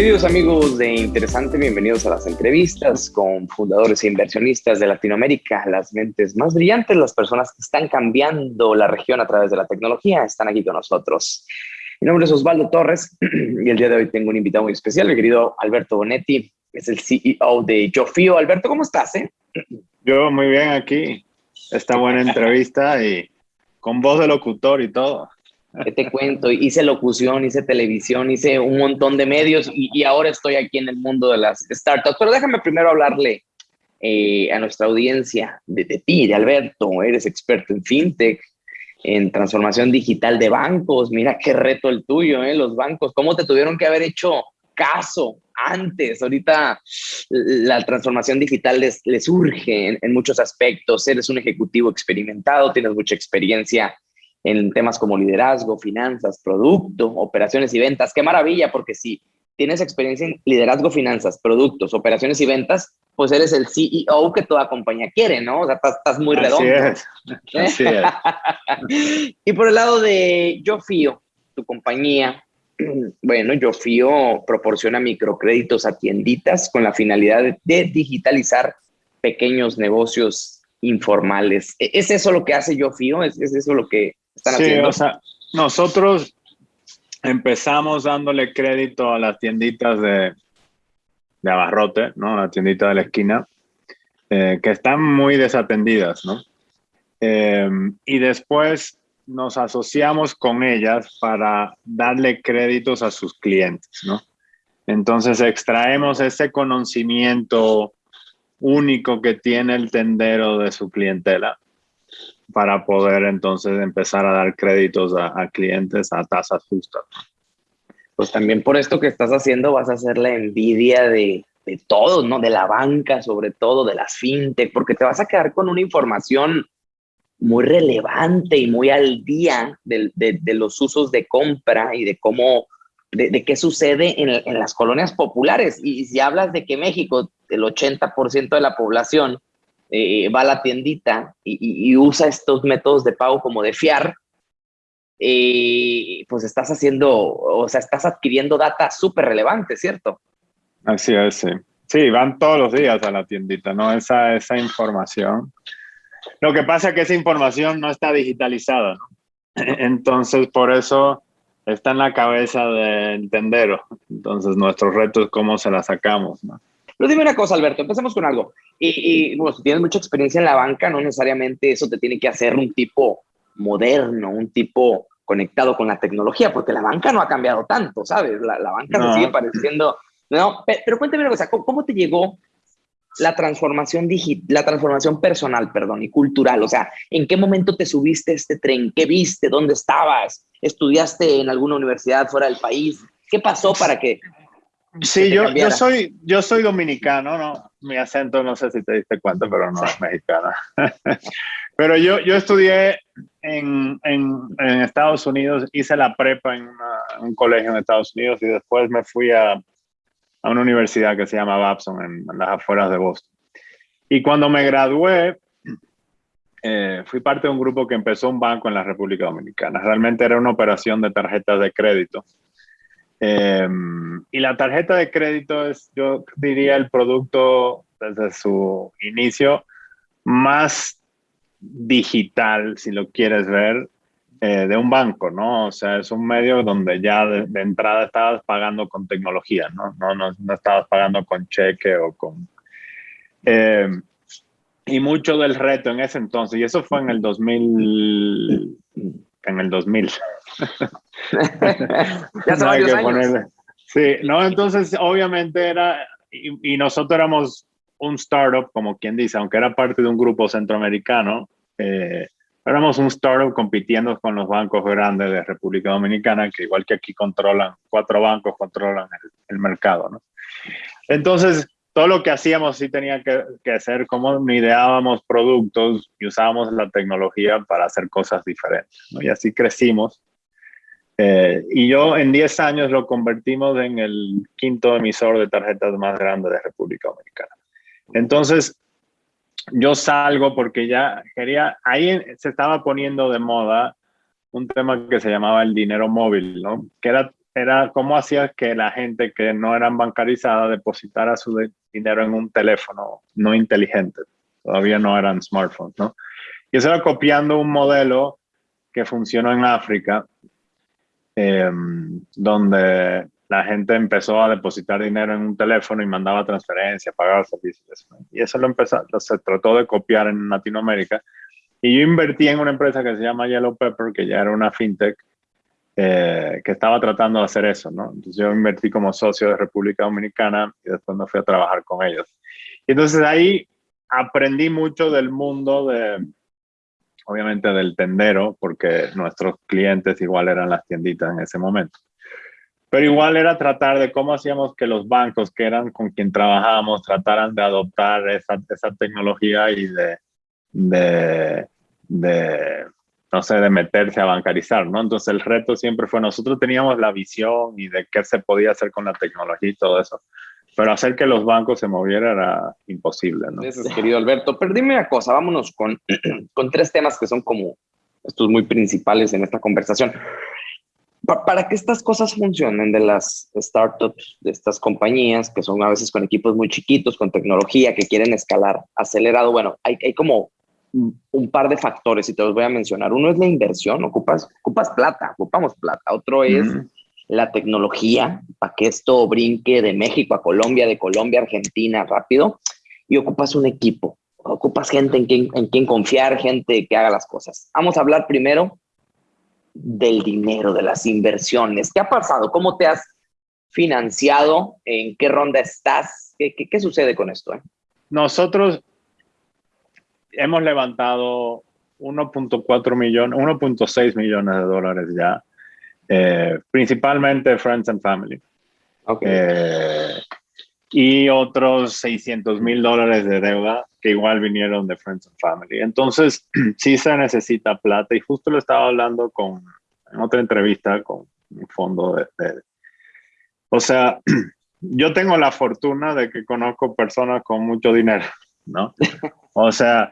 Queridos amigos de Interesante, bienvenidos a las entrevistas con fundadores e inversionistas de Latinoamérica, las mentes más brillantes, las personas que están cambiando la región a través de la tecnología, están aquí con nosotros. Mi nombre es Osvaldo Torres y el día de hoy tengo un invitado muy especial, mi querido Alberto Bonetti, es el CEO de Jofio. Alberto, ¿cómo estás? Eh? Yo muy bien aquí, esta buena entrevista y con voz de locutor y todo. ¿Qué te cuento? Hice locución, hice televisión, hice un montón de medios y, ahora estoy aquí en el mundo de las startups. Pero déjame primero hablarle eh, a nuestra audiencia de, ti, de Alberto. Eres experto en fintech, en transformación digital de bancos. Mira qué reto el tuyo, ¿eh? Los bancos, ¿cómo te tuvieron que haber hecho caso antes? Ahorita la transformación digital les, les urge en muchos aspectos. Eres un ejecutivo experimentado, tienes mucha experiencia en temas como liderazgo, finanzas, producto, operaciones y ventas. Qué maravilla, porque si tienes experiencia en liderazgo, finanzas, productos, operaciones y ventas, pues eres el CEO que toda compañía quiere, ¿no? O sea, estás, muy redondo. Así es. y por el lado de Yo Fío, tu compañía, bueno, Yo Fío proporciona microcréditos a tienditas con la finalidad de, digitalizar pequeños negocios informales. ¿E-, ¿Es eso lo que hace Yo Fío? ¿Es, ¿Es, eso lo que sí, O sea, nosotros empezamos dándole crédito a las tienditas de, de abarrote, ¿no? La tiendita de la esquina, eh, que están muy desatendidas, ¿no? Em, y después nos asociamos con ellas para darle créditos a sus clientes, ¿no? Entonces extraemos ese conocimiento único que tiene el tendero de su clientela para poder entonces empezar a dar créditos a, clientes a tasas justas. Pues también por esto que estás haciendo vas a hacer la envidia de, de todos, ¿no? De la banca, sobre todo, de las fintech, porque te vas a quedar con una información muy relevante y muy al día de, de, los usos de compra y de cómo, de, qué sucede en, en, las colonias populares. Y si hablas de que México, el 80% de la población eh, va a la tiendita y, usa estos métodos de pago como de fiar, eh, pues estás haciendo, o sea, estás adquiriendo data súper relevante, ¿cierto? Así es, sí. Sí, van todos los días a la tiendita, ¿no? Esa, esa información. Lo que pasa es que esa información no está digitalizada, ¿no? Entonces, por eso está en la cabeza del tendero. Entonces, nuestro reto es cómo se la sacamos, ¿no? Pero dime una cosa, Alberto, empecemos con algo. Y, bueno, si tienes mucha experiencia en la banca, no necesariamente eso te tiene que hacer un tipo moderno, un tipo conectado con la tecnología, porque la banca no ha cambiado tanto, ¿sabes? La, banca se sigue pareciendo... No, pero, cuéntame una cosa, ¿cómo, te llegó la transformación digital, la transformación personal, perdón, y cultural? O sea, ¿en qué momento te subiste a este tren? ¿Qué viste? ¿Dónde estabas? ¿Estudiaste en alguna universidad fuera del país? ¿Qué pasó para que Sí, yo, yo, soy, yo soy dominicano, ¿no? Mi acento no sé si te diste cuenta, pero no es mexicano. pero yo, yo estudié en, en, en, Estados Unidos, hice la prepa en un colegio en Estados Unidos y después me fui a, a una universidad que se llama Babson en, las afueras de Boston. Y cuando me gradué, eh, fui parte de un grupo que empezó un banco en la República Dominicana. Realmente era una operación de tarjetas de crédito Em, y la tarjeta de crédito es, yo diría, el producto desde su inicio más digital, si lo quieres ver, eh, de un banco, ¿no? O sea, es un medio donde ya de, entrada estabas pagando con tecnología, ¿no? No, no, no estabas pagando con cheque o con... Em, y mucho del reto en ese entonces, y eso fue en el 2000, en el 2000. ya no hay que ponerle. Sí, no, entonces obviamente era, y, nosotros éramos un startup, como quien dice, aunque era parte de un grupo centroamericano, eh, éramos un startup compitiendo con los bancos grandes de República Dominicana, que igual que aquí controlan, cuatro bancos controlan el, el mercado, ¿no? Entonces, todo lo que hacíamos sí tenía que, que hacer como ideábamos productos y usábamos la tecnología para hacer cosas diferentes. ¿no? Y así crecimos. Eh, y yo en 10 años lo convertimos en el quinto emisor de tarjetas más grande de República Dominicana. Entonces, yo salgo porque ya quería, ahí se estaba poniendo de moda un tema que se llamaba el dinero móvil, ¿no? Que era era cómo hacía que la gente que no eran bancarizada depositara su dinero en un teléfono no inteligente. Todavía no eran smartphones, ¿no? Y eso era copiando un modelo que funcionó en África, em, donde la gente empezó a depositar dinero en un teléfono y mandaba transferencia, pagaba servicios. Y eso lo empezó, se trató de copiar en Latinoamérica. Y yo invertí en una empresa que se llama Yellow Pepper, que ya era una fintech, eh, que estaba tratando de hacer eso, ¿no? Entonces yo invertí como socio de República Dominicana y después me fui a trabajar con ellos. Y entonces ahí aprendí mucho del mundo de, obviamente del tendero, porque nuestros clientes igual eran las tienditas en ese momento. Pero igual era tratar de cómo hacíamos que los bancos, que eran con quien trabajábamos, trataran de adoptar esa, esa tecnología y de, de, de, no sé, de meterse a bancarizar, ¿no? Entonces el reto siempre fue, nosotros teníamos la visión y de qué se podía hacer con la tecnología y todo eso, pero hacer que los bancos se movieran era imposible, ¿no? Eso es, querido Alberto. Pero dime una cosa, vámonos con, con tres temas que son como estos muy principales en esta conversación para que estas cosas funcionen de las startups, de estas compañías que son a veces con equipos muy chiquitos, con tecnología que quieren escalar acelerado, bueno, hay, hay como un par de factores y te los voy a mencionar. Uno es la inversión, ocupas, ocupas plata, ocupamos plata. Otro es la tecnología, para que esto brinque de México a Colombia, de Colombia a Argentina rápido. Y ocupas un equipo, ocupas gente en quien, en quien confiar, gente que haga las cosas. Vamos a hablar primero del dinero, de las inversiones. ¿Qué ha pasado? ¿Cómo te has financiado? ¿En qué ronda estás? ¿Qué, qué, sucede con esto? Eh? Nosotros hemos levantado 1.4 millones, 1.6 millones de dólares ya, eh, principalmente Friends and Family. Eh, y otros 600 mil dólares de deuda que igual vinieron de Friends and Family. Entonces, sí se necesita plata y justo lo estaba hablando con, en otra entrevista con un fondo de, de, O sea, yo tengo la fortuna de que conozco personas con mucho dinero, ¿no? O sea,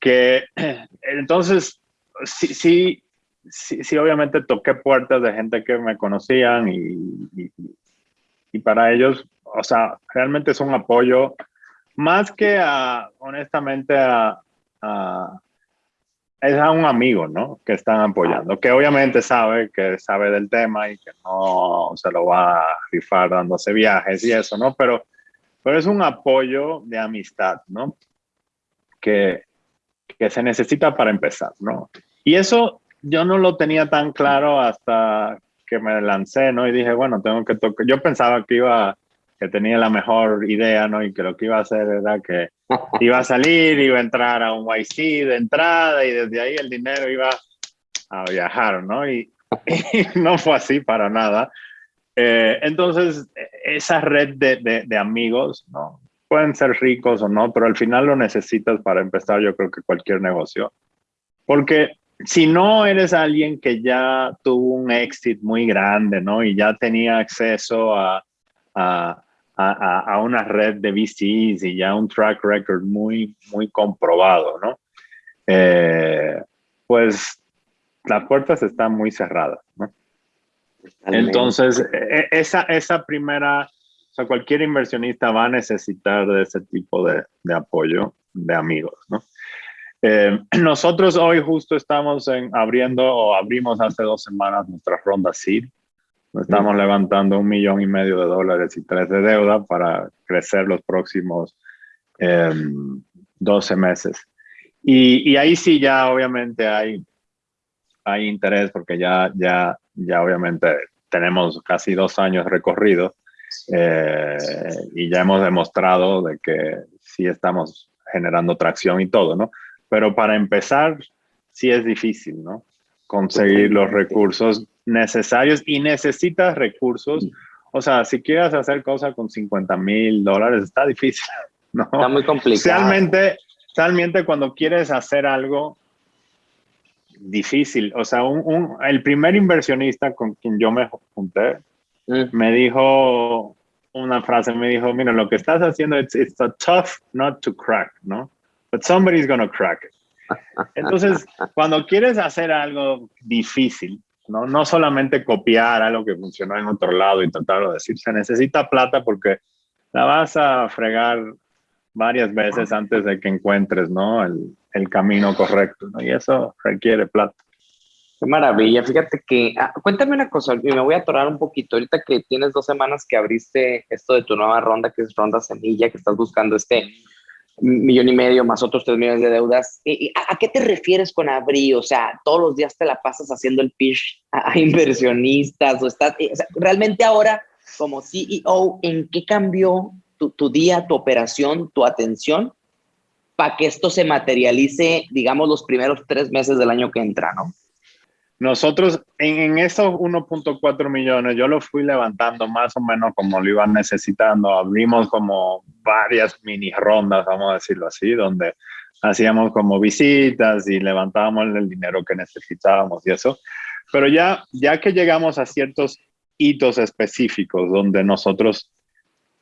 que entonces, sí, sí, sí, sí obviamente toqué puertas de gente que me conocían y, y, y para ellos, o sea, realmente es un apoyo más que a, honestamente, a, es a un amigo, ¿no? Que están apoyando, que obviamente sabe, que sabe del tema y que no se lo va a rifar dándose viajes y eso, ¿no? Pero, pero es un apoyo de amistad, ¿no? Que, que se necesita para empezar, ¿no? Y eso yo no lo tenía tan claro hasta que me lancé, ¿no? Y dije, bueno, tengo que tocar. Yo pensaba que iba que tenía la mejor idea, ¿no? Y que lo que iba a hacer era que iba a salir, iba a entrar a un YC de entrada y desde ahí el dinero iba a viajar, ¿no? Y, no fue así para nada. Eh, entonces, esa red de, de, de, amigos, ¿no? Pueden ser ricos o no, pero al final lo necesitas para empezar, yo creo que cualquier negocio. Porque si no eres alguien que ya tuvo un exit muy grande, ¿no? Y ya tenía acceso a, a, a, una red de VCs y ya un track record muy, muy comprobado, ¿no? Eh, pues las puertas están muy cerradas, ¿no? Entonces, e, esa, esa primera, sea, cualquier inversionista va a necesitar de ese tipo de, de apoyo de amigos, ¿no? Eh, nosotros hoy justo estamos en, abriendo o abrimos hace dos semanas nuestra ronda SEED. Estamos levantando un millón y medio de dólares y tres de deuda para crecer los próximos 12 em, meses. Y, y, ahí sí ya obviamente hay, hay interés porque ya, ya, ya obviamente tenemos casi dos años recorrido eh, y ya hemos demostrado de que sí estamos generando tracción y todo, ¿no? Pero para empezar, sí es difícil, ¿no? Conseguir los recursos necesarios y necesitas recursos. O sea, si quieres hacer cosas con 50 mil dólares, está difícil. ¿no? Está muy complicado. Realmente, realmente cuando quieres hacer algo difícil, o sea, un, el primer inversionista con quien yo me junté. Me dijo una frase, me dijo, mira, lo que estás haciendo, it's, it's a tough not to crack, ¿no? But somebody's gonna crack it. Entonces, cuando quieres hacer algo difícil, ¿no? No solamente copiar algo que funcionó en otro lado y tratarlo de decir, se necesita plata porque la vas a fregar varias veces antes de que encuentres, ¿no? El, el camino correcto, ¿no? Y eso requiere plata. Qué maravilla. Fíjate que, ah, cuéntame una cosa, y me voy a atorar un poquito. Ahorita que tienes dos semanas que abriste esto de tu nueva ronda, que es Ronda Semilla, que estás buscando este millón y medio más otros tres millones de deudas. ¿A, qué te refieres con abrir? O sea, todos los días te la pasas haciendo el pitch a, inversionistas o estás, eh, realmente ahora como CEO, ¿en qué cambió tu, tu día, tu operación, tu atención para que esto se materialice, digamos, los primeros tres meses del año que entra, ¿no? Nosotros en, esos 1.4 millones, yo lo fui levantando más o menos como lo iban necesitando. Abrimos como varias mini rondas, vamos a decirlo así, donde hacíamos como visitas y levantábamos el dinero que necesitábamos y eso. Pero ya, ya que llegamos a ciertos hitos específicos donde nosotros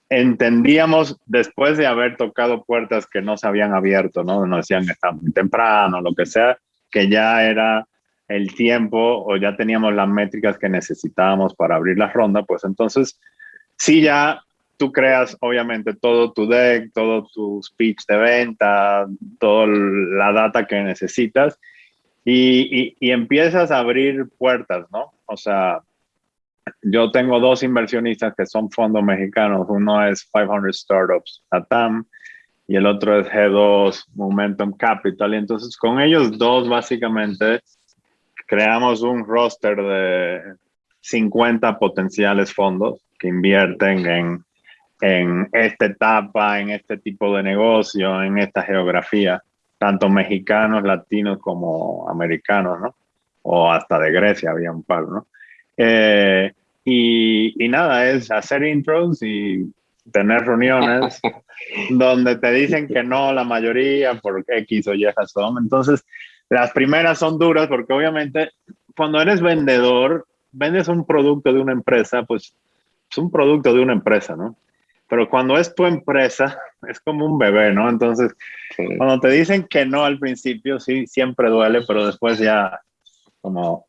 entendíamos después de haber tocado puertas que no se habían abierto, ¿no? Nos decían que estaba muy temprano, lo que sea, que ya era el tiempo o ya teníamos las métricas que necesitábamos para abrir la ronda, pues entonces sí ya tú creas obviamente todo tu deck, todo tu speech de venta, toda la data que necesitas y, y, empiezas a abrir puertas, ¿no? O sea, yo tengo dos inversionistas que son fondos mexicanos, uno es 500 Startups ATAM y el otro es G2 Momentum Capital y entonces con ellos dos básicamente creamos un roster de 50 potenciales fondos que invierten en, en esta etapa, en este tipo de negocio, en esta geografía, tanto mexicanos, latinos como americanos, ¿no? O hasta de Grecia había un par, ¿no? Eh, y, y, nada, es hacer intros y tener reuniones donde te dicen que no la mayoría por X o Y razón. Entonces, las primeras son duras porque obviamente cuando eres vendedor, vendes un producto de una empresa, pues es un producto de una empresa, ¿no? Pero cuando es tu empresa, es como un bebé, ¿no? Entonces, cuando te dicen que no al principio, sí, siempre duele, pero después ya, como,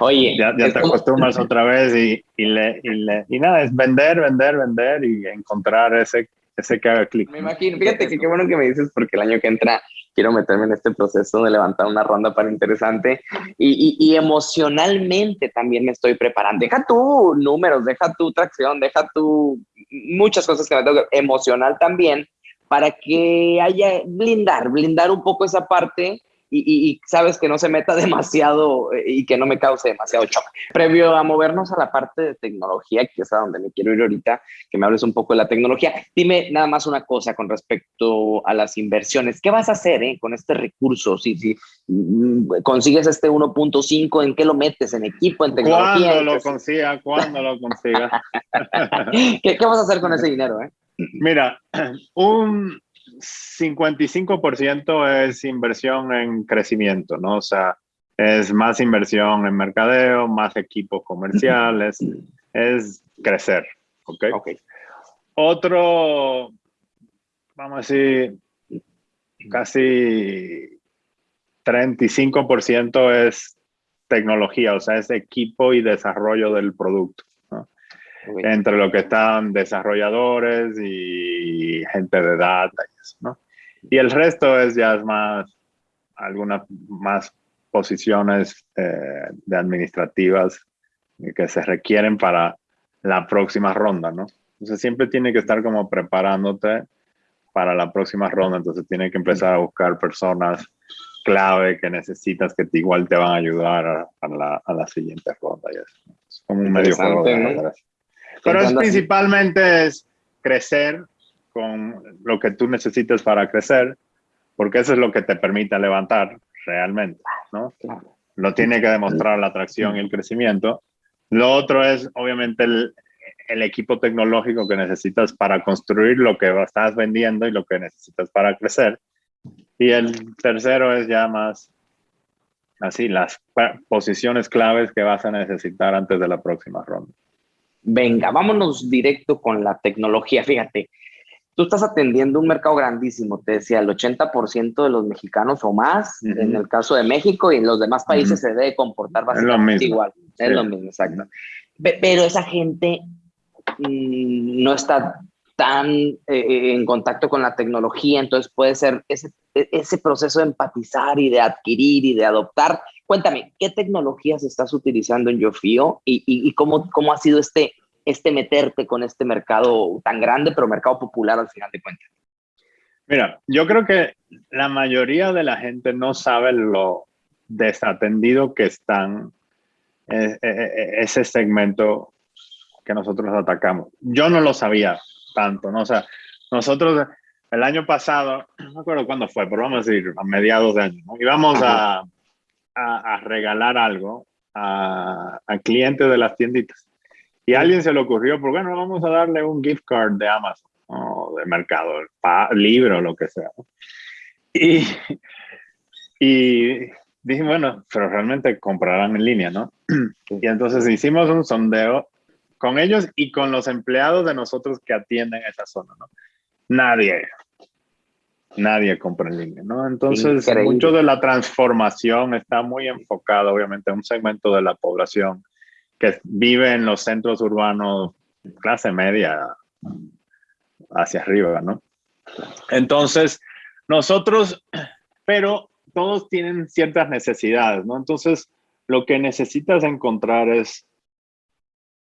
Oye, ya, te acostumbras otra vez y, y, le, y, le, y nada, es vender, vender, vender y encontrar ese, ese que haga clic. Me imagino, fíjate que qué bueno que me dices porque el año que entra quiero meterme en este proceso de levantar una ronda para interesante y, emocionalmente también me estoy preparando. Deja tu números, deja tu tracción, deja tu muchas cosas que me tengo emocional también para que haya blindar, blindar un poco esa parte y, sabes que no se meta demasiado eh, y que no me cause demasiado shock. Previo a movernos a la parte de tecnología, que es a donde me quiero ir ahorita, que me hables un poco de la tecnología, dime nada más una cosa con respecto a las inversiones. ¿Qué vas a hacer eh, con este recurso? Si, si mm, consigues este 1.5, ¿en qué lo metes? ¿En equipo, en tecnología? ¿Cuándo lo consiga? ¿Cuándo lo consiga? ¿Qué, ¿Qué vas a hacer con ese dinero? Eh? Mira, un 55% es inversión en crecimiento, ¿no? O sea, es más inversión en mercadeo, más equipos comerciales, es crecer, ¿ok? okay. Otro, vamos a decir, casi 35% es tecnología, o sea, es equipo y desarrollo del producto. Entre lo que están desarrolladores y gente de data ¿no? Y el resto es ya más, algunas más posiciones eh, de administrativas que se requieren para la próxima ronda, ¿no? Entonces siempre tiene que estar como preparándote para la próxima ronda, entonces tiene que empezar a buscar personas clave que necesitas que te, igual te van a ayudar a, la, a la, siguiente ronda. Y eso. Es como un medio juego Pero es principalmente es crecer con lo que tú necesitas para crecer, porque eso es lo que te permite levantar realmente, ¿no? Lo tiene que demostrar la atracción y el crecimiento. Lo otro es, obviamente, el, el equipo tecnológico que necesitas para construir lo que estás vendiendo y lo que necesitas para crecer. Y el tercero es ya más así, las posiciones claves que vas a necesitar antes de la próxima ronda. Venga, vámonos directo con la tecnología. Fíjate, tú estás atendiendo un mercado grandísimo, te decía, el 80% de los mexicanos o más, en el caso de México y en los demás países se debe comportar bastante igual. Es lo mismo, exacto. Pero esa gente mm, no está tan eh, eh, en contacto con la tecnología, entonces puede ser ese, e, ese proceso de empatizar y de adquirir y de adoptar. Cuéntame, ¿qué tecnologías estás utilizando en YoFio y, y, cómo, cómo ha sido este, este meterte con este mercado tan grande, pero mercado popular al final de cuentas? Mira, yo creo que la mayoría de la gente no sabe lo desatendido que están eh, ese segmento que nosotros atacamos. Yo no lo sabía tanto, ¿no? O sea, nosotros el año pasado, no me acuerdo cuándo fue, pero vamos a decir a mediados de año, ¿no? íbamos a, a, regalar algo a, clientes de las tienditas. Y a alguien se le ocurrió, pues bueno, vamos a darle un gift card de Amazon o de mercado, libro, lo que sea. Y, y dije, bueno, pero realmente comprarán en línea, ¿no? Y entonces hicimos un sondeo con ellos y con los empleados de nosotros que atienden esa zona, ¿no? Nadie, nadie compra en línea, ¿no? Entonces, mucho de la transformación está muy enfocado, obviamente, en un segmento de la población que vive en los centros urbanos, clase media, hacia arriba, ¿no? Entonces, nosotros, pero todos tienen ciertas necesidades, ¿no? Entonces, lo que necesitas encontrar es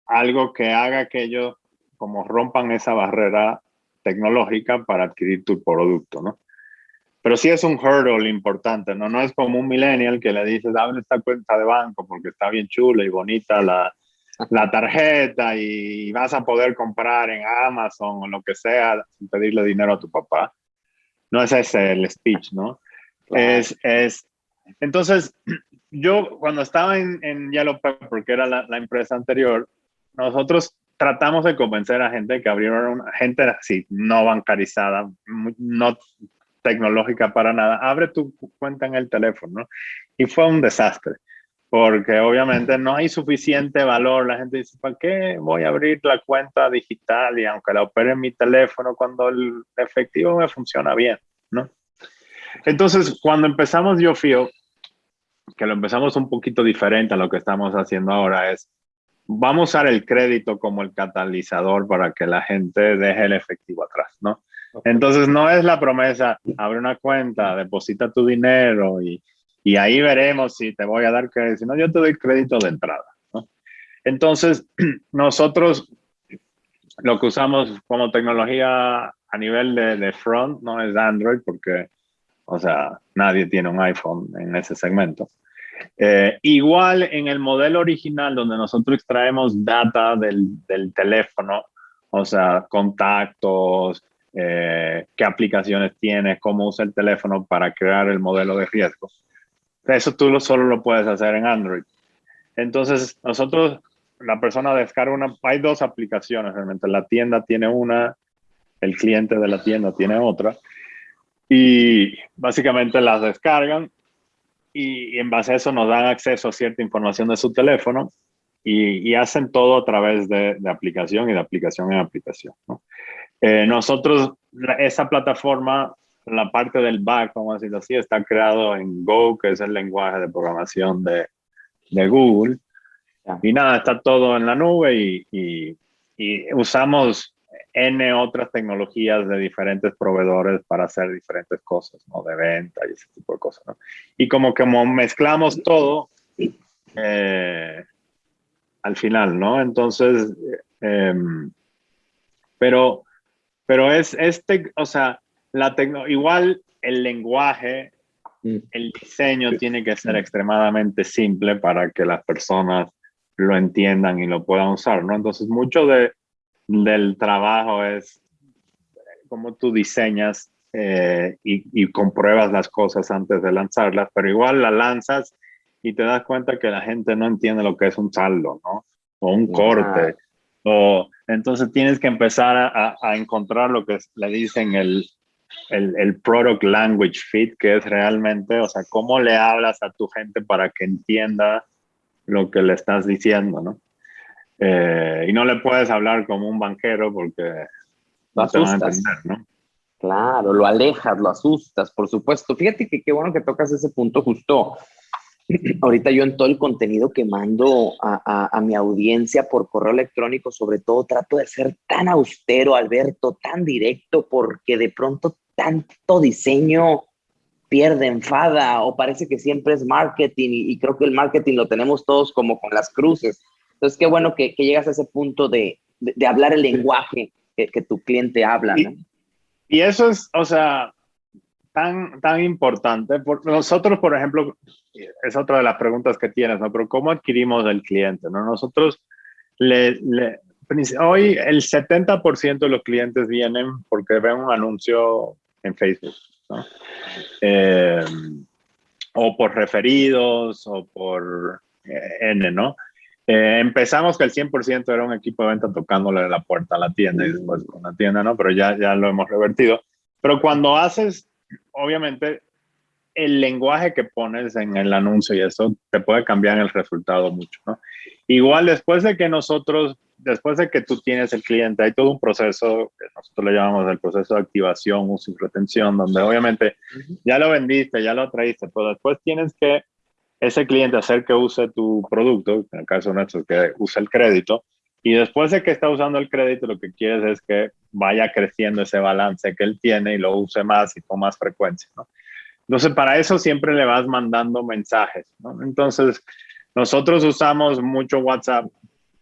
algo que haga que ellos como rompan esa barrera tecnológica para adquirir tu producto, ¿no? Pero sí es un hurdle importante, ¿no? No es como un millennial que le dices, dame esta cuenta de banco porque está bien chula y bonita la, la tarjeta y vas a poder comprar en Amazon o lo que sea sin pedirle dinero a tu papá. No es ese el speech, ¿no? Es, es, entonces, yo cuando estaba en, en Yellow Pepper, que era la, la empresa anterior, nosotros tratamos de convencer a gente que abrieron gente así, no bancarizada, no tecnológica para nada, abre tu cuenta en el teléfono, Y fue un desastre, porque obviamente no hay suficiente valor. La gente dice, ¿para qué voy a abrir la cuenta digital y aunque la opere en mi teléfono cuando el efectivo me funciona bien, ¿no? Entonces, cuando empezamos YoFio, que lo empezamos un poquito diferente a lo que estamos haciendo ahora, es vamos a usar el crédito como el catalizador para que la gente deje el efectivo atrás, ¿no? Entonces no es la promesa, abre una cuenta, deposita tu dinero y, y ahí veremos si te voy a dar crédito, si no yo te doy crédito de entrada, ¿no? Entonces nosotros lo que usamos como tecnología a nivel de, de front no es Android porque, o sea, nadie tiene un iPhone en ese segmento. Eh, igual en el modelo original donde nosotros extraemos data del, del teléfono, o sea, contactos, eh, qué aplicaciones tiene, cómo usa el teléfono para crear el modelo de riesgo. Eso tú lo, solo lo puedes hacer en Android. Entonces, nosotros, la persona descarga una, hay dos aplicaciones realmente. La tienda tiene una, el cliente de la tienda tiene otra. Y básicamente las descargan y, en base a eso nos dan acceso a cierta información de su teléfono y, hacen todo a través de, aplicación y de aplicación en aplicación. Eh, nosotros, esa plataforma, la parte del back, vamos a decirlo así, está creado en Go, que es el lenguaje de programación de, de Google. Y nada, está todo en la nube y usamos N otras tecnologías de diferentes proveedores para hacer diferentes cosas, ¿no? De venta y ese tipo de cosas, ¿no? Y como que mezclamos todo eh, al final, ¿no? Entonces, em, pero, pero es este, o sea, la igual el lenguaje, mm. el diseño tiene que ser extremadamente simple para que las personas lo entiendan y lo puedan usar, ¿no? Entonces, mucho de del trabajo es cómo tú diseñas eh, y, compruebas las cosas antes de lanzarlas, pero igual las lanzas y te das cuenta que la gente no entiende lo que es un saldo, ¿no? O un corte. O, entonces tienes que empezar a, a encontrar lo que le dicen el, el, el, product language fit, que es realmente, o sea, cómo le hablas a tu gente para que entienda lo que le estás diciendo, ¿no? Eh, y no le puedes hablar como un banquero porque lo asustas. ¿no? Claro, lo alejas, lo asustas, por supuesto. Fíjate que qué bueno que tocas ese punto justo. ahorita yo en todo el contenido que mando a, a, mi audiencia por correo electrónico, sobre todo trato de ser tan austero, Alberto, tan directo, porque de pronto tanto diseño pierde, enfada o parece que siempre es marketing y, creo que el marketing lo tenemos todos como con las cruces. Entonces, qué bueno que, que llegas a ese punto de, de, hablar el lenguaje que, que, tu cliente habla. ¿no? Y, eso es, o sea, tan, tan importante. Por, nosotros, por ejemplo, es otra de las preguntas que tienes, ¿no? Pero ¿cómo adquirimos el cliente? ¿no? Nosotros le, le hoy el 70% de los clientes vienen porque ven un anuncio en Facebook. Eh, o por referidos o por eh, N, ¿no? Eh, empezamos que el 100% era un equipo de venta tocándole la puerta a la tienda y después con la tienda, ¿no? Pero ya, ya lo hemos revertido. Pero cuando haces, obviamente, el lenguaje que pones en el anuncio y eso te puede cambiar el resultado mucho, ¿no? Igual después de que nosotros después de que tú tienes el cliente, hay todo un proceso que nosotros le llamamos el proceso de activación, uso y retención, donde obviamente ya lo vendiste, ya lo traíste, pero después tienes que ese cliente hacer que use tu producto, en el caso nuestro, que use el crédito, y después de que está usando el crédito, lo que quieres es que vaya creciendo ese balance que él tiene y lo use más y con más frecuencia, ¿no? Entonces, para eso siempre le vas mandando mensajes, ¿no? Entonces, nosotros usamos mucho WhatsApp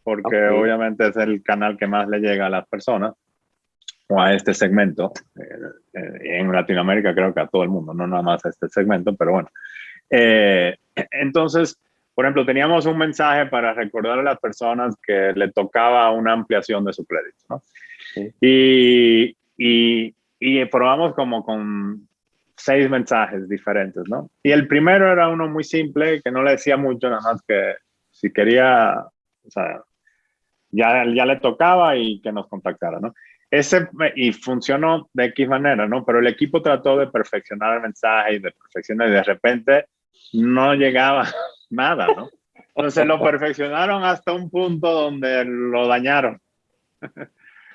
porque obviamente es el canal que más le llega a las personas o a este segmento. Eh, eh, en Latinoamérica creo que a todo el mundo, no nada más a este segmento, pero bueno. Eh, entonces, por ejemplo, teníamos un mensaje para recordar a las personas que le tocaba una ampliación de su crédito. ¿no? Y, y, y probamos como con seis mensajes diferentes, ¿no? Y el primero era uno muy simple, que no le decía mucho, nada más que si quería, o sea, ya, ya le tocaba y que nos contactara, ¿no? Ese, y funcionó de X manera, ¿no? Pero el equipo trató de perfeccionar el mensaje y de perfeccionar y de repente no llegaba nada, ¿no? Entonces lo perfeccionaron hasta un punto donde lo dañaron.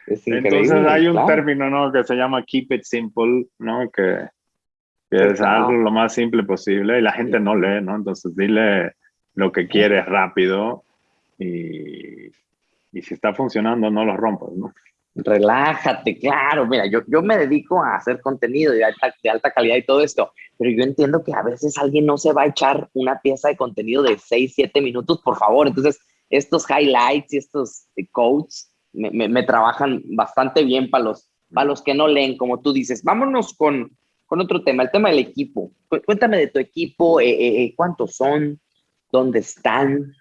Entonces hay un término, ¿no? Que se llama keep it simple, ¿no? Que, que es algo lo más simple posible y la gente no lee, ¿no? Entonces dile lo que quieres rápido y, y si está funcionando, no lo rompas, ¿no? Relájate, claro. Mira, yo, yo me dedico a hacer contenido de alta, de alta calidad y todo esto, pero yo entiendo que a veces alguien no se va a echar una pieza de contenido de 6, 7 minutos, por favor. Entonces, estos highlights y estos quotes me, me, trabajan bastante bien para los, para los que no leen, como tú dices. Vámonos con, con otro tema, el tema del equipo. Cuéntame de tu equipo, eh, eh, eh cuántos son, dónde están,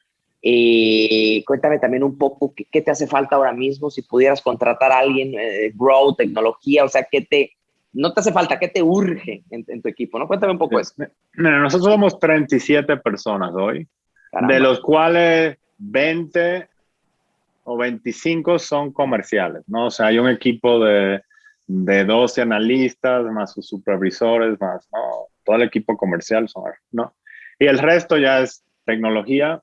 eh, cuéntame también un poco qué, te hace falta ahora mismo, si pudieras contratar a alguien, eh, grow, tecnología, o sea, qué te, no te hace falta, qué te urge en, tu equipo, ¿no? Cuéntame un poco eso. Mira, nosotros somos 37 personas hoy, de los cuales 20 o 25 son comerciales, ¿no? O sea, hay un equipo de, de 12 analistas, más sus supervisores, más, ¿no? Todo el equipo comercial son, ¿no? Y el resto ya es tecnología,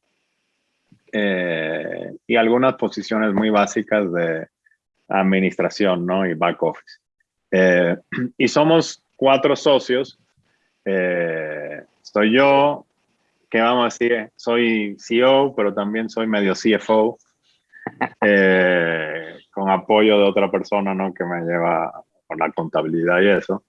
eh, y algunas posiciones muy básicas de administración ¿no? y back office. Eh, y somos cuatro socios. Eh, soy yo, que vamos a decir, soy CEO, pero también soy medio CFO, con apoyo de otra persona ¿no? que me lleva por la contabilidad y eso.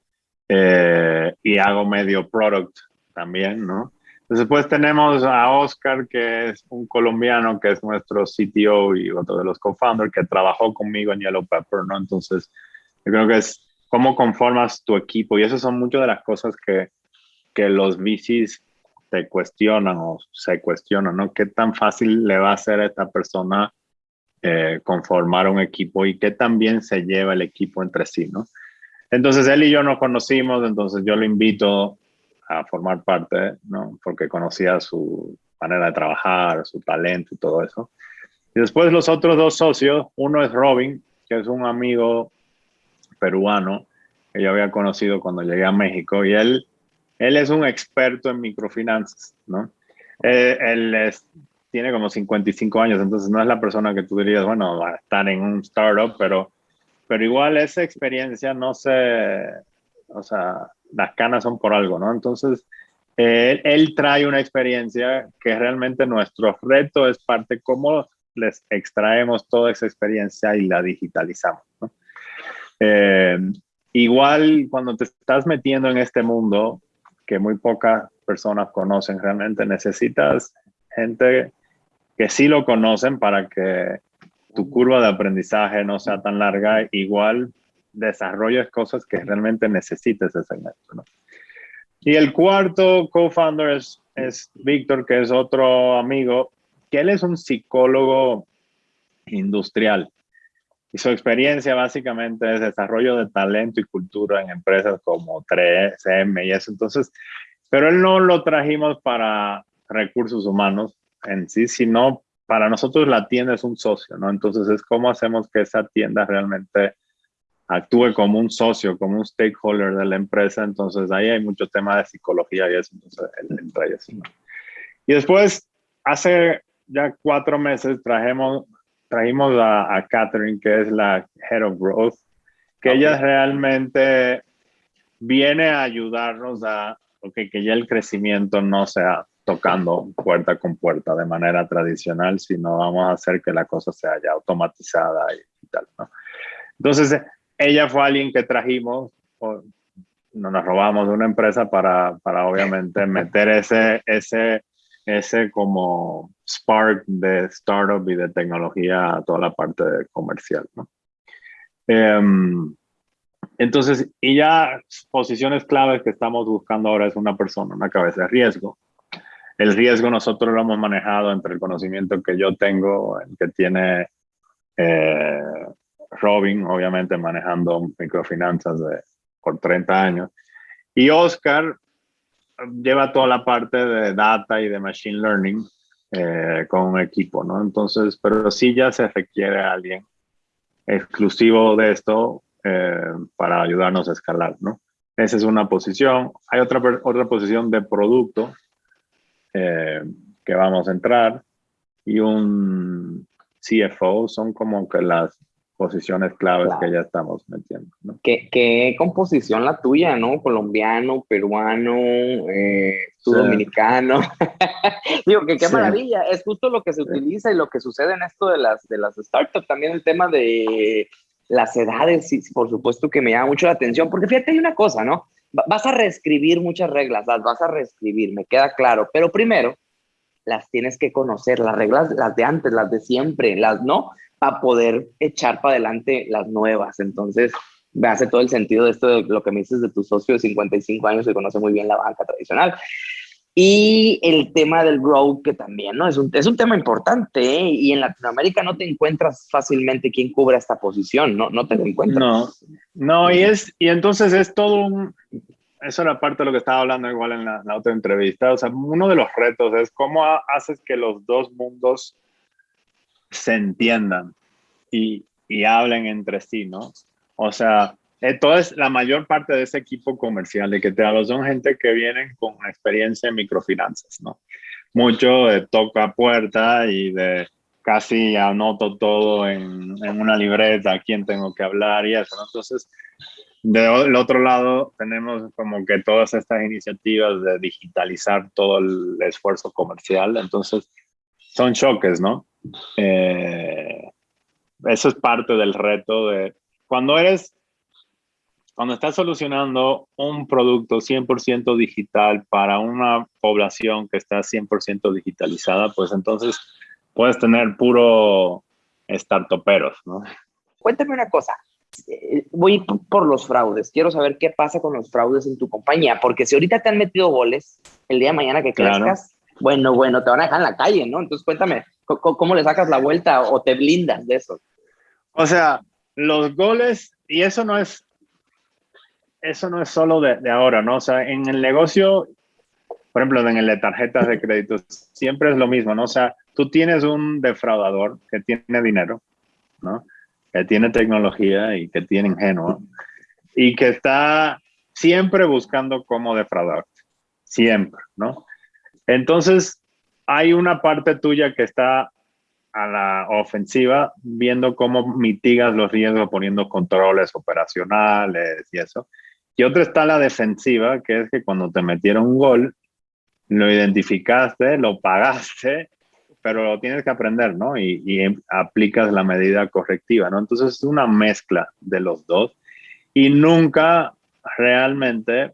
y hago medio product también, ¿no? Después tenemos a Oscar, que es un colombiano, que es nuestro CTO y otro de los co-founders, que trabajó conmigo en Yellow Pepper, ¿no? Entonces, yo creo que es cómo conformas tu equipo y esas son muchas de las cosas que, que los VCs te cuestionan o se cuestionan, ¿no? ¿Qué tan fácil le va a ser a esta persona eh, conformar un equipo y qué tan bien se lleva el equipo entre sí, ¿no? Entonces él y yo nos conocimos, entonces yo lo invito a formar parte, ¿no? Porque conocía su manera de trabajar, su talento y todo eso. Y después los otros dos socios, uno es Robin, que es un amigo peruano que yo había conocido cuando llegué a México y él, él es un experto en microfinanzas, ¿no? Eh, él es, tiene como 55 años, entonces no es la persona que tú dirías, bueno, va a estar en un startup, pero, pero igual esa experiencia no se, o sea, las canas son por algo, ¿no? Entonces, él, trae una experiencia que realmente nuestro reto es parte cómo les extraemos toda esa experiencia y la digitalizamos. Eh, igual cuando te estás metiendo en este mundo que muy pocas personas conocen realmente, necesitas gente que sí lo conocen para que tu curva de aprendizaje no sea tan larga, igual desarrolles cosas que realmente necesites ese segmento. ¿no? Y el cuarto co-founder es, es Víctor, que es otro amigo, que él es un psicólogo industrial. Y su experiencia básicamente es desarrollo de talento y cultura en empresas como 3M y eso. Entonces, pero él no lo trajimos para recursos humanos en sí, sino para nosotros la tienda es un socio, ¿no? Entonces es cómo hacemos que esa tienda realmente actúe como un socio, como un stakeholder de la empresa. Entonces ahí hay mucho tema de psicología y eso, entonces entra y Y después, hace ya cuatro meses trajimos, trajimos a, a Catherine, que es la Head of Growth, que ella realmente viene a ayudarnos a okay, que ya el crecimiento no sea tocando puerta con puerta de manera tradicional, sino vamos a hacer que la cosa sea ya automatizada y, tal, ¿no? Entonces, ella fue alguien que trajimos, o, nos robamos de una empresa para, para obviamente meter ese, ese, ese como spark de startup y de tecnología a toda la parte comercial, ¿no? Em, entonces, y ya posiciones claves que estamos buscando ahora es una persona, una cabeza de riesgo, el riesgo nosotros lo hemos manejado entre el conocimiento que yo tengo, el que tiene eh, Robin, obviamente manejando microfinanzas de, por 30 años, y Oscar lleva toda la parte de data y de machine learning eh, con un equipo, ¿no? Entonces, pero sí ya se requiere a alguien exclusivo de esto eh, para ayudarnos a escalar, ¿no? Esa es una posición. Hay otra, otra posición de producto eh, que vamos a entrar y un CFO son como que las posiciones claves que ya estamos metiendo. ¿no? ¿Qué, composición la tuya, ¿no? Colombiano, peruano, eh, dominicano. Digo que qué maravilla, es justo lo que se utiliza y lo que sucede en esto de las, de las startups, también el tema de las edades, sí, por supuesto que me llama mucho la atención, porque fíjate, hay una cosa, ¿no? vas a reescribir muchas reglas, las vas a reescribir, me queda claro, pero primero las tienes que conocer, las reglas, las de antes, las de siempre, las no, para poder echar para adelante las nuevas. Entonces, me hace todo el sentido de esto de lo que me dices de tu socio de 55 años que conoce muy bien la banca tradicional. Y el tema del growth, que también, ¿no? Es un, es un tema importante, ¿eh? Y en Latinoamérica no te encuentras fácilmente quien cubra esta posición, ¿no? No te encuentras. No, no, y es, y entonces es todo un, eso era parte de lo que estaba hablando igual en la, otra entrevista, o sea, uno de los retos es cómo haces que los dos mundos se entiendan y, y hablen entre sí, ¿no? O sea, entonces, la mayor parte de ese equipo comercial de que te hablo son gente que vienen con experiencia en microfinanzas, ¿no? Mucho de toca puerta y de casi anoto todo en, en una libreta, a quién tengo que hablar y eso, ¿no? Entonces, del otro lado, tenemos como que todas estas iniciativas de digitalizar todo el esfuerzo comercial, entonces son choques, ¿no? Eh, eso es parte del reto de cuando eres cuando estás solucionando un producto 100% digital para una población que está 100% digitalizada, pues entonces puedes tener puro startuperos, ¿no? Cuéntame una cosa. Eh, voy por los fraudes. Quiero saber qué pasa con los fraudes en tu compañía, porque si ahorita te han metido goles, el día de mañana que crezcas, bueno, bueno, te van a dejar en la calle, ¿no? Entonces cuéntame, ¿cómo, ¿cómo, le sacas la vuelta o te blindas de eso? O sea, los goles, y eso no es eso no es solo de, ahora, ¿no? O sea, en el negocio, por ejemplo, en el de tarjetas de crédito, siempre es lo mismo, ¿no? O sea, tú tienes un defraudador que tiene dinero, ¿no? Que tiene tecnología y que tiene ingenuo y que está siempre buscando cómo defraudar, siempre, ¿no? Entonces, hay una parte tuya que está a la ofensiva, viendo cómo mitigas los riesgos poniendo controles operacionales y eso. Y otra está la defensiva, que es que cuando te metieron un gol, lo identificaste, lo pagaste, pero lo tienes que aprender, ¿no? Y, y, aplicas la medida correctiva, ¿no? Entonces es una mezcla de los dos y nunca realmente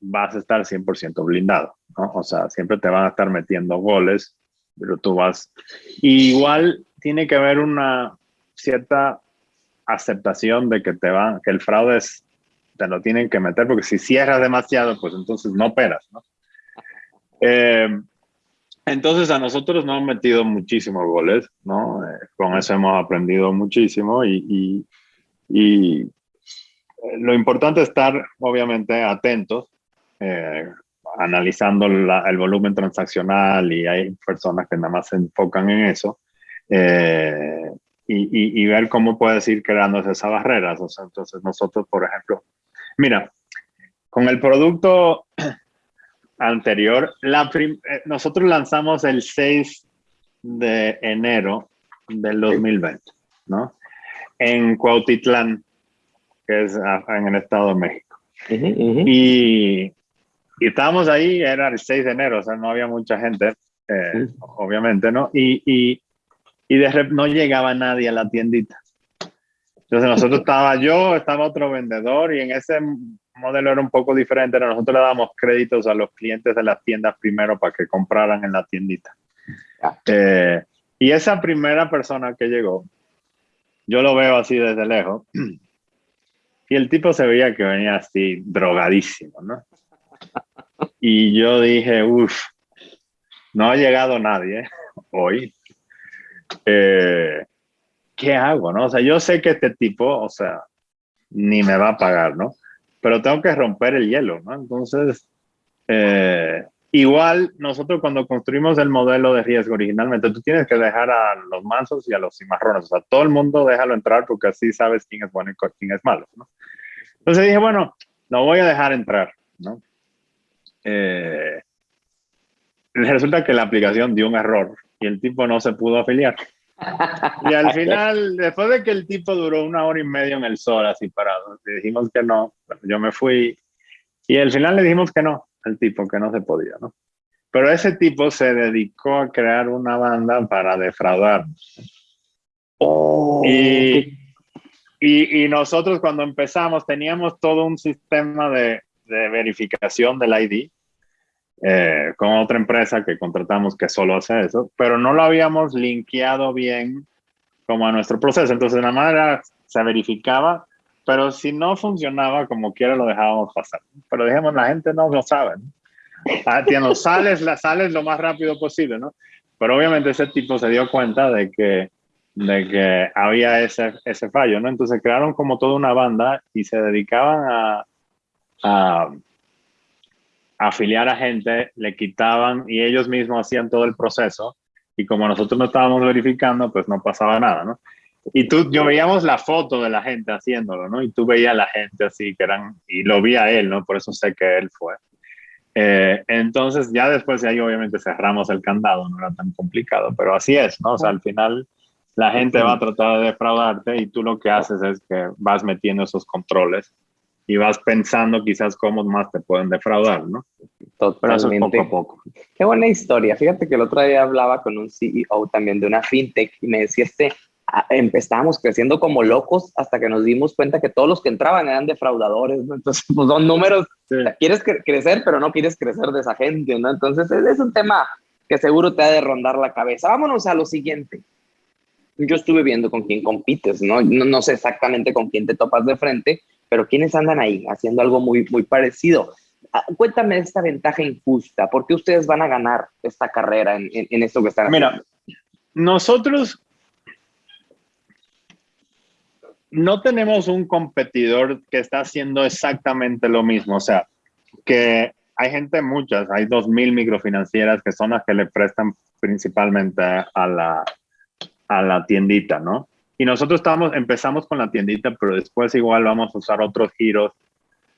vas a estar 100% blindado, ¿no? O sea, siempre te van a estar metiendo goles, pero tú vas... igual tiene que haber una cierta aceptación de que te van, que el fraude es, te lo tienen que meter, porque si cierras demasiado, pues entonces no operas, ¿no? Eh, entonces a nosotros nos han metido muchísimos goles, ¿no? Eh, con eso hemos aprendido muchísimo y, y, lo importante es estar obviamente atentos, eh, analizando el volumen transaccional y hay personas que nada más se enfocan en eso y, y, ver cómo puedes ir creando esas barreras. O sea, entonces nosotros, por ejemplo, mira, con el producto anterior, la eh, nosotros lanzamos el 6 de enero del 2020, ¿no? En Cuautitlán, que es en el Estado de México. Y, y, estábamos ahí, era el 6 de enero, o sea, no había mucha gente, eh, obviamente, ¿no? Y, y, y de no llegaba nadie a la tiendita. Entonces nosotros estaba yo, estaba otro vendedor y en ese modelo era un poco diferente. Nosotros le damos créditos a los clientes de las tiendas primero para que compraran en la tiendita. Eh, y esa primera persona que llegó, yo lo veo así desde lejos y el tipo se veía que venía así drogadísimo, ¿no? Y yo dije, uff, no ha llegado nadie hoy. Eh, ¿qué hago? No? O sea, yo sé que este tipo, o sea, ni me va a pagar, ¿no? Pero tengo que romper el hielo, ¿no? Entonces, eh, igual nosotros cuando construimos el modelo de riesgo originalmente, tú tienes que dejar a los mansos y a los cimarrones, o sea, todo el mundo déjalo entrar porque así sabes quién es bueno y quién es malo, ¿no? Entonces dije, bueno, lo voy a dejar entrar, ¿no? Eh, resulta que la aplicación dio un error y el tipo no se pudo afiliar. Y al final, después de que el tipo duró una hora y media en el sol así parado, le dijimos que no, yo me fui y al final le dijimos que no, al tipo, que no se podía, ¿no? Pero ese tipo se dedicó a crear una banda para defraudar. Oh, y, y, y, nosotros cuando empezamos teníamos todo un sistema de, de verificación del ID eh, con otra empresa que contratamos que solo hace eso, pero no lo habíamos linkeado bien como a nuestro proceso. Entonces, la manera se verificaba, pero si no funcionaba como quiera, lo dejábamos pasar. Pero dijimos, la gente no lo sabe. ¿no? sales, la sales lo más rápido posible, ¿no? Pero obviamente ese tipo se dio cuenta de que, de que había ese, ese fallo, ¿no? Entonces crearon como toda una banda y se dedicaban a, a afiliar a gente, le quitaban y ellos mismos hacían todo el proceso y como nosotros no estábamos verificando, pues no pasaba nada, ¿no? Y tú, yo veíamos la foto de la gente haciéndolo, ¿no? Y tú veías a la gente así, que eran, y lo vi a él, ¿no? Por eso sé que él fue. Eh, entonces, ya después de ahí, obviamente, cerramos el candado, no era tan complicado, pero así es, ¿no? O sea, al final, la gente va a tratar de defraudarte y tú lo que haces es que vas metiendo esos controles y vas pensando quizás cómo más te pueden defraudar, ¿no? Totalmente. poco a poco. Qué buena historia. Fíjate que el otro día hablaba con un CEO también de una fintech y me decía este, ah, empezábamos creciendo como locos hasta que nos dimos cuenta que todos los que entraban eran defraudadores, ¿no? Entonces, pues son números, quieres crecer, pero no quieres crecer de esa gente, ¿no? Entonces, es un tema que seguro te ha de rondar la cabeza. Vámonos a lo siguiente. Yo estuve viendo con quién compites, ¿no? No, no sé exactamente con quién te topas de frente, pero ¿quiénes andan ahí haciendo algo muy, muy parecido? Ah, cuéntame esta ventaja injusta. ¿Por qué ustedes van a ganar esta carrera en, en, esto que están haciendo? Mira, nosotros no tenemos un competidor que está haciendo exactamente lo mismo. O sea, que hay gente, muchas, hay 2.000 microfinancieras que son las que le prestan principalmente a la, a la tiendita, ¿no? Y nosotros estamos, empezamos con la tiendita, pero después igual vamos a usar otros giros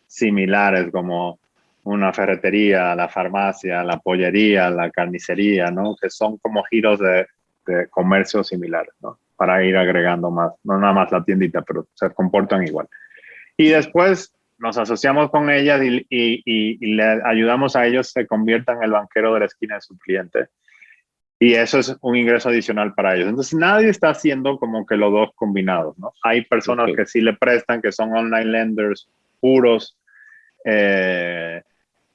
similares como una ferretería, la farmacia, la pollería, la carnicería, ¿no? Que son como giros de, de comercio similares, ¿no? Para ir agregando más, no nada más la tiendita, pero se comportan igual. Y después nos asociamos con ellas y, y, le ayudamos a ellos se conviertan en el banquero de la esquina de su cliente. Y eso es un ingreso adicional para ellos. Entonces, nadie está haciendo como que los dos combinados, ¿no? Hay personas que sí le prestan, que son online lenders puros, eh,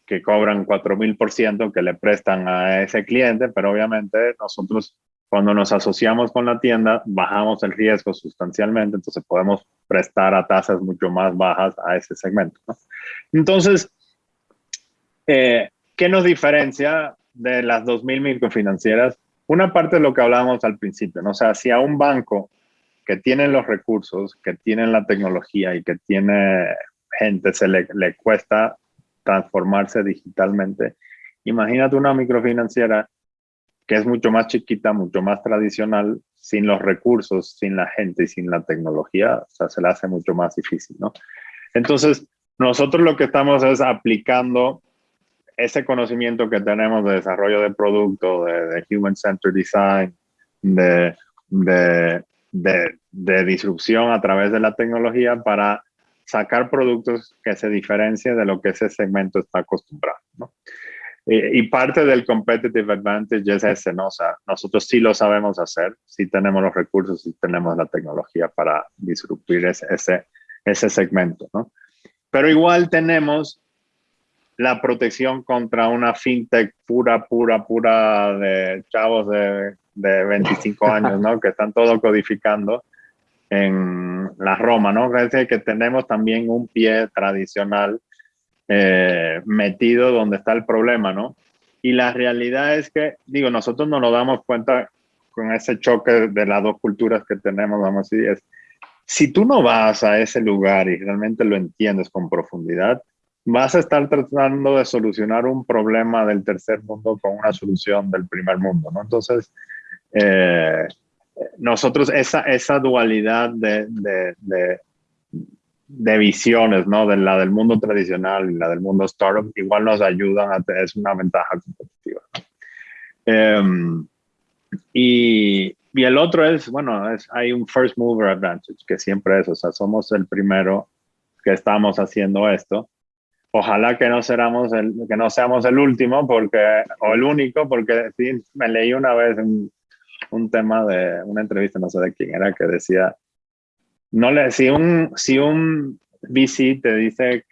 que cobran 4000% que le prestan a ese cliente, pero obviamente nosotros cuando nos asociamos con la tienda bajamos el riesgo sustancialmente, entonces podemos prestar a tasas mucho más bajas a ese segmento. Entonces, eh, ¿qué nos diferencia de las 2.000 microfinancieras? Una parte de lo que hablábamos al principio, ¿no? o sea, si a un banco que tiene los recursos, que tiene la tecnología y que tiene gente se le, le cuesta transformarse digitalmente. Imagínate una microfinanciera que es mucho más chiquita, mucho más tradicional, sin los recursos, sin la gente y sin la tecnología, o sea, se le hace mucho más difícil, ¿no? Entonces, nosotros lo que estamos es aplicando ese conocimiento que tenemos de desarrollo de producto, de, Human Centered Design, de, de, de, de disrupción a través de la tecnología para sacar productos que se diferencien de lo que ese segmento está acostumbrado. ¿no? Y, parte del competitive advantage es ese, ¿no? O sea, nosotros sí lo sabemos hacer, sí tenemos los recursos, sí tenemos la tecnología para disruptir ese, ese, ese segmento, ¿no? Pero igual tenemos la protección contra una fintech pura, pura, pura de chavos de, de 25 años, ¿no? Que están todo codificando en la Roma, ¿no? Es que tenemos también un pie tradicional eh, metido donde está el problema, ¿no? Y la realidad es que, digo, nosotros no nos damos cuenta con ese choque de las dos culturas que tenemos, vamos a decir, es, si tú no vas a ese lugar y realmente lo entiendes con profundidad, vas a estar tratando de solucionar un problema del tercer mundo con una solución del primer mundo, ¿no? Entonces, eh, nosotros esa, esa dualidad de, de, de, visiones, ¿no? De la del mundo tradicional y la del mundo startup, igual nos ayudan a tener una ventaja competitiva. Em, y, y, el otro es, bueno, es, hay un first mover advantage, que siempre es, o sea, somos el primero que estamos haciendo esto. Ojalá que no, seramos el, que no seamos el último porque, o el único, porque sí, me leí una vez en, un tema de una entrevista, no sé de quién era, que decía, no le, si un, si un VC te dice,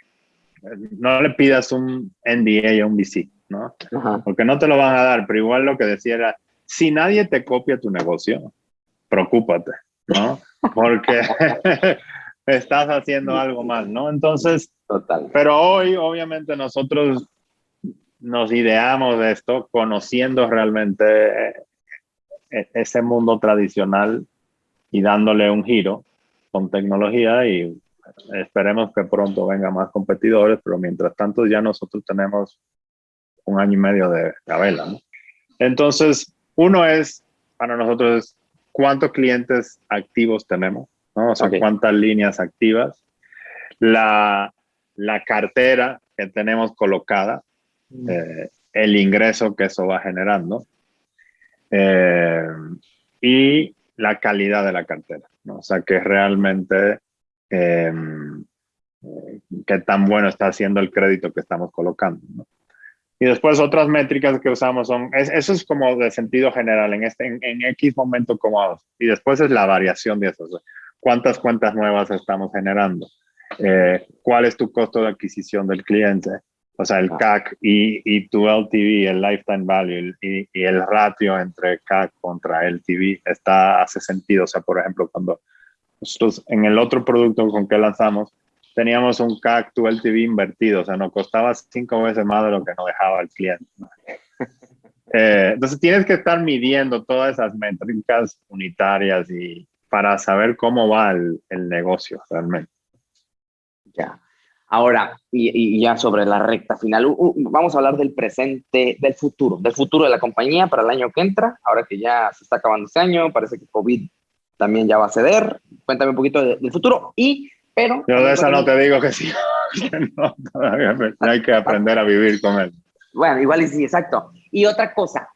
no le pidas un NDA a un VC, ¿no? Porque no te lo van a dar, pero igual lo que decía era, si nadie te copia tu negocio, preocúpate, ¿no? Porque estás haciendo algo mal, ¿no? Entonces, Total. pero hoy obviamente nosotros nos ideamos de esto conociendo realmente e-, ese mundo tradicional y dándole un giro con tecnología y esperemos que pronto vengan más competidores, pero mientras tanto ya nosotros tenemos un año y medio de vela. ¿no? Entonces, uno es, para nosotros, cuántos clientes activos tenemos, ¿no? o sea, cuántas líneas activas, la, la, cartera que tenemos colocada, mm. eh, el ingreso que eso va generando, eh, y la calidad de la cartera, ¿no? O sea, que realmente eh, qué tan bueno está haciendo el crédito que estamos colocando, ¿no? Y después otras métricas que usamos son, eso es como de sentido general, en, este, en, X momento como Y después es la variación de eso. ¿Cuántas cuentas nuevas estamos generando? Eh, ¿Cuál es tu costo de adquisición del cliente? O sea, el CAC y, y tu LTV, el lifetime value y, y, el ratio entre CAC contra LTV está, hace sentido. O sea, por ejemplo, cuando nosotros en el otro producto con que lanzamos, teníamos un CAC to LTV invertido. O sea, nos costaba cinco veces más de lo que nos dejaba el cliente. Eh, entonces, tienes que estar midiendo todas esas métricas unitarias y para saber cómo va el, el negocio realmente. Ya. Ahora, y, ya sobre la recta final, vamos a hablar del presente, del futuro, del futuro de la compañía para el año que entra, ahora que ya se está acabando este año, parece que COVID también ya va a ceder. Cuéntame un poquito del futuro y, pero... Yo de esa no te digo que sí, no, todavía hay que aprender a vivir con él. Bueno, igual y sí, exacto. Y otra cosa,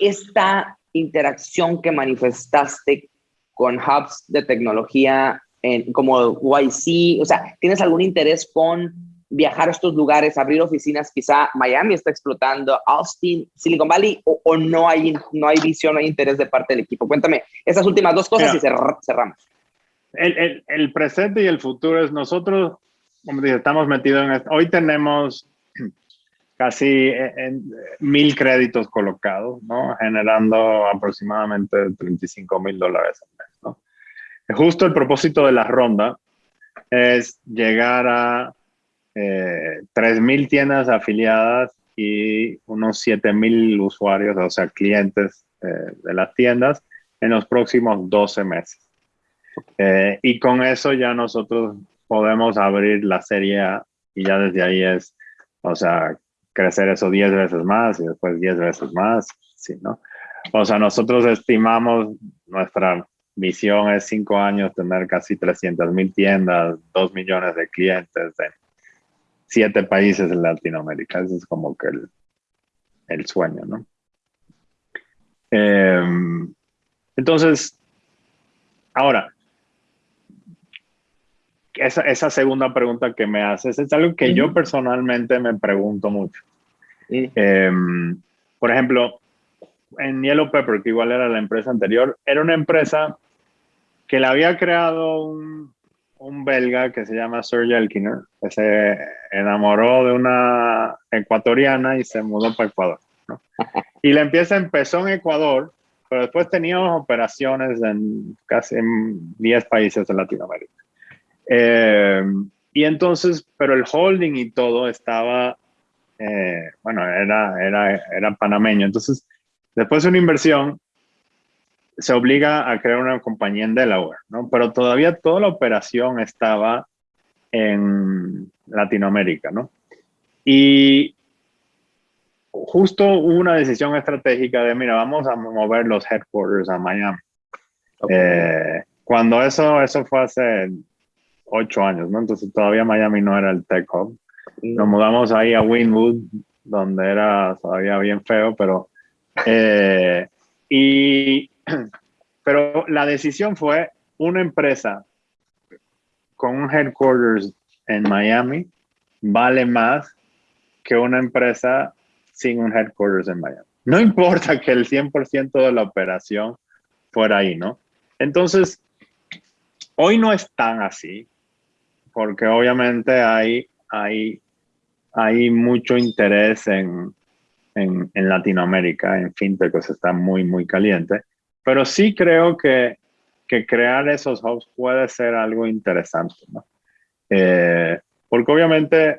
esta interacción que manifestaste con hubs de tecnología en, como YC? O sea, ¿tienes algún interés con viajar a estos lugares, abrir oficinas? Quizá Miami está explotando, Austin, Silicon Valley, o, no, hay, no hay visión, no hay interés de parte del equipo. Cuéntame esas últimas dos cosas y cerramos. El, el, el, presente y el futuro es nosotros, como dije, estamos metidos en esto. Hoy tenemos casi eh, en, mil créditos colocados, ¿no? generando aproximadamente 35 mil dólares al mes. Justo el propósito de la ronda es llegar a eh, 3 mil tiendas afiliadas y unos 7 mil usuarios, o sea, clientes eh, de las tiendas en los próximos 12 meses. Eh, y con eso ya nosotros podemos abrir la serie y ya desde ahí es, o sea, crecer eso 10 veces más y después 10 veces más, ¿sí, no? O sea, nosotros estimamos, nuestra visión es 5 años tener casi 300 mil tiendas, 2 millones de clientes en 7 países en Latinoamérica. Ese es como que el, el sueño, ¿no? Eh, entonces, ahora, esa, esa, segunda pregunta que me haces es algo que yo personalmente me pregunto mucho. Em, por ejemplo, en Yellow Pepper, que igual era la empresa anterior, era una empresa que la había creado un, un belga que se llama Serge Elkiner, que se enamoró de una ecuatoriana y se mudó para Ecuador. Y la empresa empezó en Ecuador, pero después teníamos operaciones en casi 10 países de Latinoamérica. Eh, y entonces, pero el holding y todo estaba, eh, bueno, era, era, era panameño. Entonces, después de una inversión, se obliga a crear una compañía en Delaware, ¿no? Pero todavía toda la operación estaba en Latinoamérica, ¿no? Y justo hubo una decisión estratégica de, mira, vamos a mover los headquarters a Miami. Eh, cuando eso, eso fue hace ocho años, ¿no? Entonces todavía Miami no era el tech hub. Nos mudamos ahí a Winwood, donde era todavía bien feo, pero... Eh, y, pero la decisión fue una empresa con un headquarters en Miami vale más que una empresa sin un headquarters en Miami. No importa que el 100% de la operación fuera ahí, ¿no? Entonces, hoy no es tan así porque obviamente hay, hay, hay mucho interés en, en, Latinoamérica, en fintech, que está muy, muy caliente. Pero sí creo que, que crear esos hubs puede ser algo interesante, ¿no? Eh, porque obviamente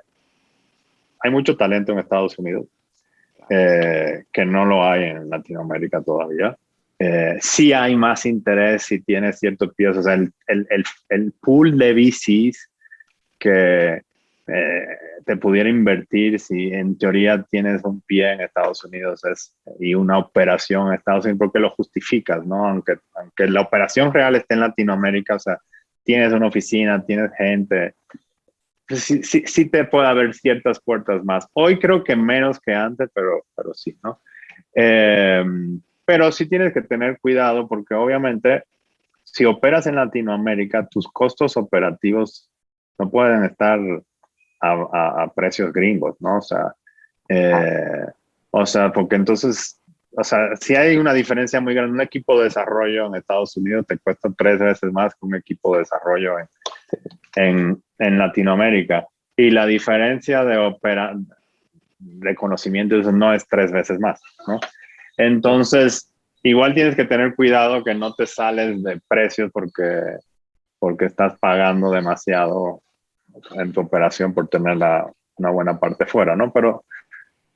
hay mucho talento en Estados Unidos, eh, que no lo hay en Latinoamérica todavía. Eh, sí hay más interés si tienes ciertos pies, o sea, el, el, el, el pool de VCs que eh, te pudiera invertir si en teoría tienes un pie en Estados Unidos es, y una operación en Estados Unidos, porque lo justificas, ¿no? Aunque, aunque la operación real esté en Latinoamérica, o sea, tienes una oficina, tienes gente, pues sí, sí, sí, te puede haber ciertas puertas más. Hoy creo que menos que antes, pero, pero sí, ¿no? Eh, pero sí tienes que tener cuidado porque obviamente si operas en Latinoamérica, tus costos operativos no pueden estar a, precios gringos, ¿no? O sea, eh, o sea, porque entonces, o sea, si hay una diferencia muy grande, un equipo de desarrollo en Estados Unidos te cuesta tres veces más que un equipo de desarrollo en, en, en Latinoamérica. Y la diferencia de opera, de conocimientos no es tres veces más, ¿no? Entonces, igual tienes que tener cuidado que no te sales de precios porque, porque estás pagando demasiado en tu operación por tener la, una buena parte fuera, ¿no? Pero,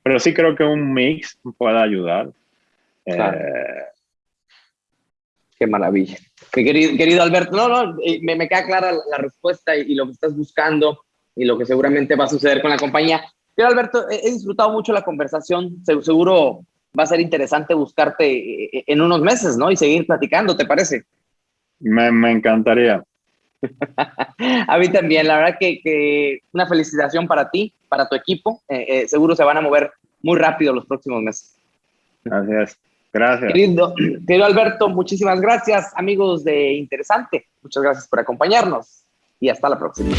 pero sí creo que un mix puede ayudar. Eh, Qué maravilla. Querido, querido Alberto, no, no, eh, me, me queda clara la, respuesta y, lo que estás buscando y lo que seguramente va a suceder con la compañía. Pero Alberto, he, disfrutado mucho la conversación. seguro va a ser interesante buscarte eh, en unos meses, ¿no? Y seguir platicando, ¿te parece? Me, me encantaría. a mí también, la verdad que, una felicitación para ti, para tu equipo. Eh, eh, seguro se van a mover muy rápido los próximos meses. Gracias. Gracias. Querido, querido Alberto, muchísimas gracias, amigos de Interesante. Muchas gracias por acompañarnos y hasta la próxima.